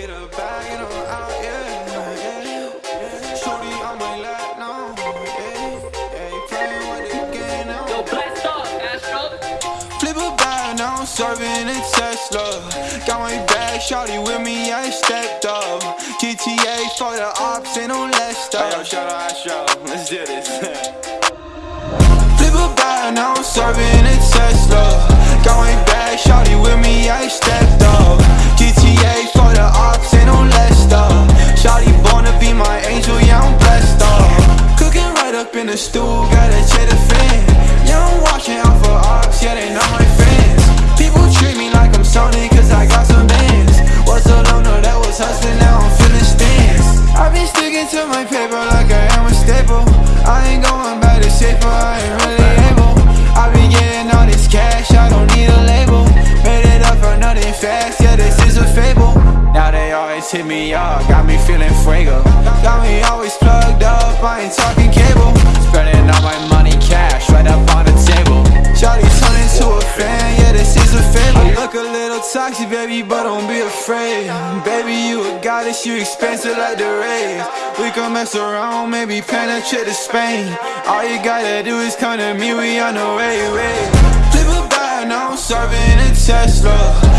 Get a bag and I'm out, yeah, yeah. Shorty on my lap now, yeah, yeah. Playing with the game now. Yo, blast off, Astro. Flip a bag, now I'm serving a Tesla. Got my bag, shorty with me, I stepped up. GTA for the ops, ain't no less stuff. Yo, shout out Astro. Let's do this. Flip a bag, now I'm serving a Tesla. Stool, gotta check the fan. Yeah, I'm watching out for ops, yeah, they not my friends. People treat me like I'm Sony, cause I got some bands. Was a loner that was hustling, now I'm feeling stands. I've been sticking to my paper like I am a staple. I ain't going back to safer, I ain't really able. I been getting all this cash, I don't need a label. Made it up for nothing fast, yeah, this is a fable. Now they always hit me up, got me feeling fuego. Got me always plugged up, I ain't talking cable. Toxic, baby, but don't be afraid. Baby, you a goddess, you expensive like the rays. We can mess around, maybe penetrate to Spain. All you gotta do is come to me, we on the way, way. Flip a bag, now I'm serving a Tesla.